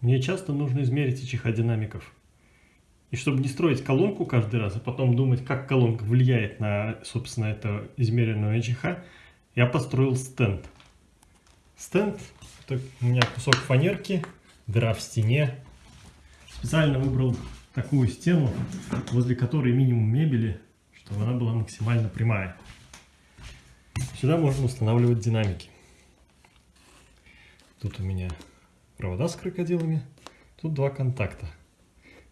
Мне часто нужно измерить ИЧХ динамиков. И чтобы не строить колонку каждый раз, а потом думать, как колонка влияет на, собственно, это измеренную ИЧХ, я построил стенд. Стенд – это у меня кусок фанерки, дыра в стене. Специально выбрал такую стену, возле которой минимум мебели, чтобы она была максимально прямая. Сюда можно устанавливать динамики. Тут у меня провода с крокодилами, тут два контакта,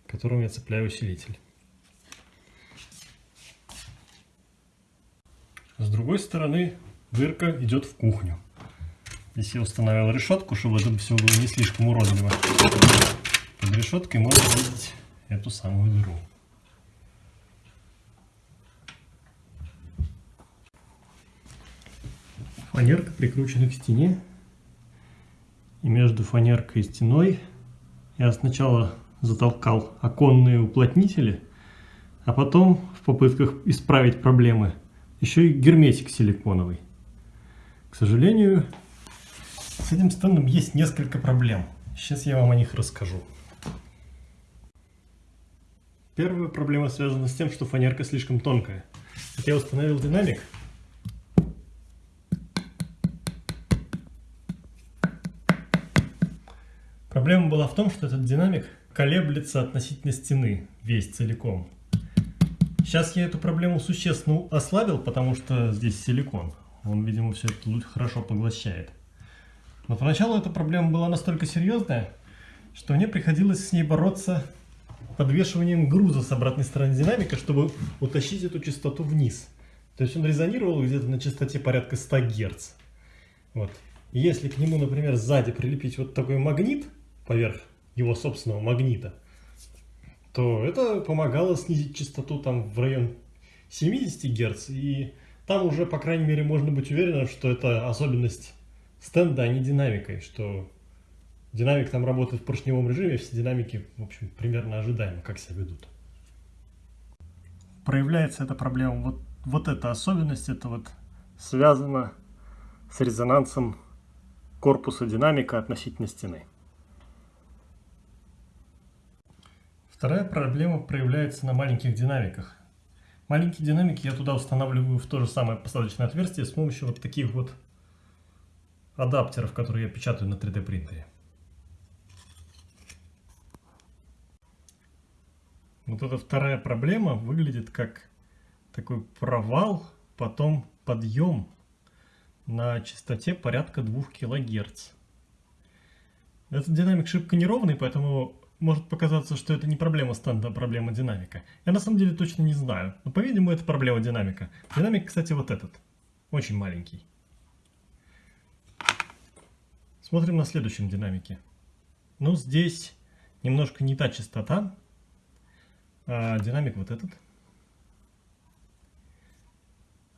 к которым я цепляю усилитель. С другой стороны дырка идет в кухню. Здесь я установил решетку, чтобы это все было не слишком уродливо. Под решеткой можно видеть эту самую дыру. Фанерка прикручена к стене. И между фанеркой и стеной я сначала затолкал оконные уплотнители, а потом в попытках исправить проблемы еще и герметик силиконовый. К сожалению, с этим стендом есть несколько проблем. Сейчас я вам о них расскажу. Первая проблема связана с тем, что фанерка слишком тонкая. Вот я установил динамик. Проблема была в том, что этот динамик колеблется относительно стены весь целиком. Сейчас я эту проблему существенно ослабил, потому что здесь силикон. Он, видимо, все это хорошо поглощает. Но поначалу эта проблема была настолько серьезная, что мне приходилось с ней бороться подвешиванием груза с обратной стороны динамика, чтобы утащить эту частоту вниз. То есть он резонировал где-то на частоте порядка 100 Гц. Вот. Если к нему, например, сзади прилепить вот такой магнит поверх его собственного магнита, то это помогало снизить частоту там в район 70 Гц. И там уже, по крайней мере, можно быть уверенным, что это особенность стенда, а не динамикой, что Динамик там работает в поршневом режиме, все динамики, в общем, примерно ожидаемо, как себя ведут. Проявляется эта проблема, вот, вот эта особенность, это вот связано с резонансом корпуса динамика относительно стены. Вторая проблема проявляется на маленьких динамиках. Маленькие динамики я туда устанавливаю в то же самое посадочное отверстие с помощью вот таких вот адаптеров, которые я печатаю на 3D принтере. Вот эта вторая проблема выглядит как такой провал, потом подъем на частоте порядка 2 кГц. Этот динамик шибко неровный, поэтому может показаться, что это не проблема стенда, а проблема динамика. Я на самом деле точно не знаю, но по-видимому это проблема динамика. Динамик, кстати, вот этот, очень маленький. Смотрим на следующем динамике. Ну, здесь немножко не та частота, а, динамик вот этот.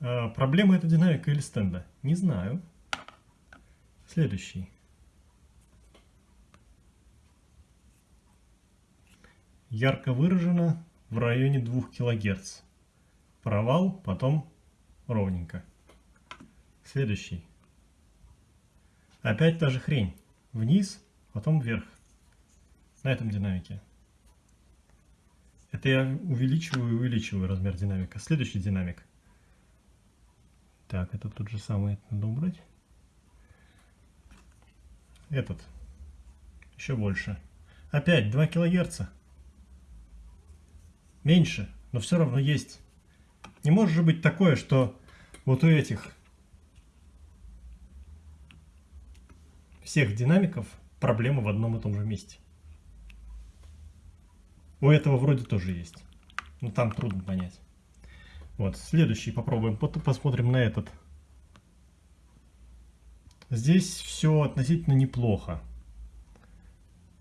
А, проблема это динамика или стенда? Не знаю. Следующий. Ярко выражено в районе 2 кГц. Провал, потом ровненько. Следующий. Опять та же хрень. Вниз, потом вверх. На этом динамике. Это я увеличиваю и увеличиваю размер динамика. Следующий динамик. Так, это тот же самый, это надо убрать. Этот. Еще больше. Опять 2 килогерца. Меньше, но все равно есть. Не может же быть такое, что вот у этих всех динамиков проблема в одном и том же месте. У этого вроде тоже есть. Но там трудно понять. Вот, следующий попробуем. Посмотрим на этот. Здесь все относительно неплохо.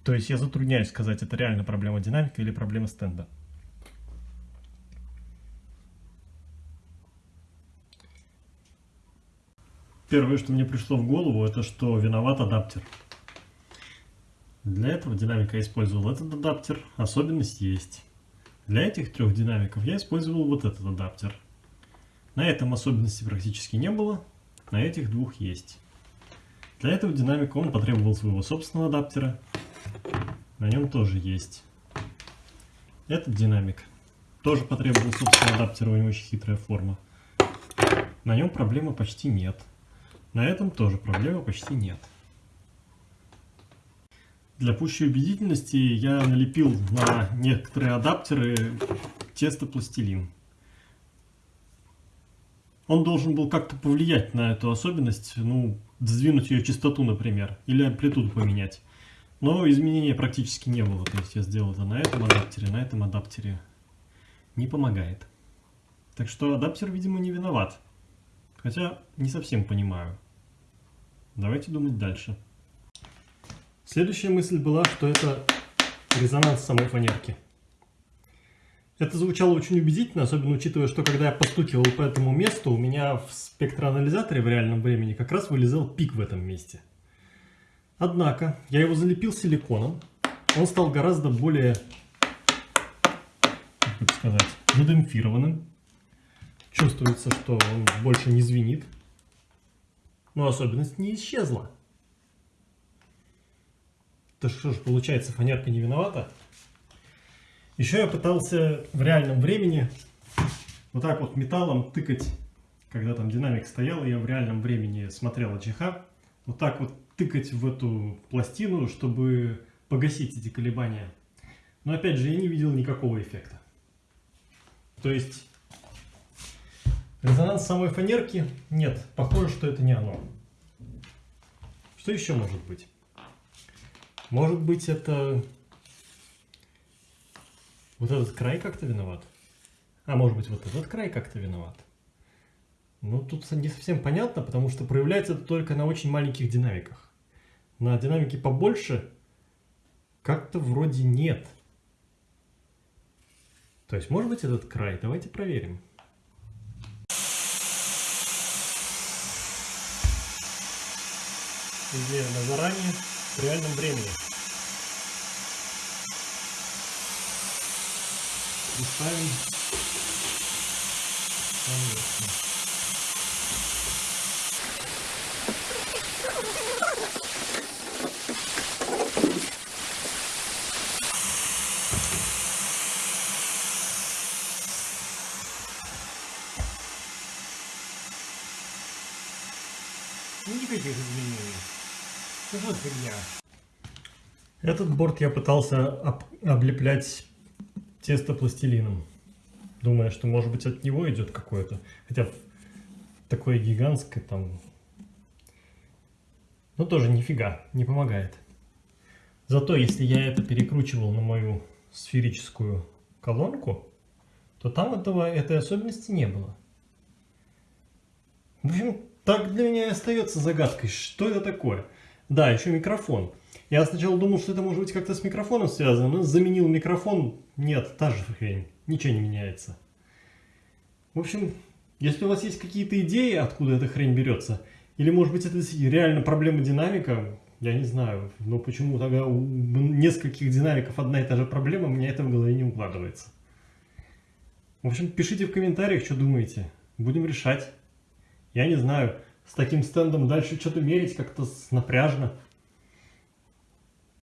То есть я затрудняюсь сказать, это реально проблема динамика или проблема стенда. Первое, что мне пришло в голову, это что виноват адаптер. Для этого динамика я использовал этот адаптер, особенность есть. Для этих трех динамиков я использовал вот этот адаптер. На этом особенности практически не было, на этих двух есть. Для этого динамика он потребовал своего собственного адаптера. На нем тоже есть. Этот динамик тоже потребовал собственного адаптера, у него очень хитрая форма. На нем проблемы почти нет. На этом тоже проблемы почти нет. Для пущей убедительности я налепил на некоторые адаптеры тесто-пластилин. Он должен был как-то повлиять на эту особенность, ну, сдвинуть ее частоту, например, или амплитуду поменять. Но изменения практически не было, то есть я сделал это на этом адаптере, на этом адаптере. Не помогает. Так что адаптер, видимо, не виноват. Хотя не совсем понимаю. Давайте думать дальше. Следующая мысль была, что это резонанс самой фанерки. Это звучало очень убедительно, особенно учитывая, что когда я постукивал по этому месту, у меня в спектроанализаторе в реальном времени как раз вылезал пик в этом месте. Однако, я его залепил силиконом, он стал гораздо более, как сказать, задемпфированным. Чувствуется, что он больше не звенит. Но особенность не исчезла. То что же, получается, фанерка не виновата? Еще я пытался в реальном времени вот так вот металлом тыкать, когда там динамик стоял, я в реальном времени смотрел АЧХ, вот так вот тыкать в эту пластину, чтобы погасить эти колебания. Но опять же, я не видел никакого эффекта. То есть, резонанс самой фанерки нет, похоже, что это не оно. Что еще может быть? Может быть, это вот этот край как-то виноват. А может быть вот этот край как-то виноват. Ну тут не совсем понятно, потому что проявляется это только на очень маленьких динамиках. На динамике побольше как-то вроде нет. То есть может быть этот край? Давайте проверим. На заранее в реальном времени. и ставим поверхность. Никаких изменений. Фигня? Этот борт я пытался об облеплять тесто пластилином, думая, что может быть от него идет какое-то, хотя такое гигантское там, но тоже нифига, не помогает. Зато если я это перекручивал на мою сферическую колонку, то там этого, этой особенности не было. В общем, так для меня и остается загадкой, что это такое. Да, еще микрофон. Я сначала думал, что это может быть как-то с микрофоном связано, но заменил микрофон, нет, та же хрень, ничего не меняется. В общем, если у вас есть какие-то идеи, откуда эта хрень берется, или может быть это реально проблема динамика, я не знаю, но почему тогда у нескольких динамиков одна и та же проблема, мне это в голове не укладывается. В общем, пишите в комментариях, что думаете. Будем решать. Я не знаю, с таким стендом дальше что-то мерить как-то напряжно.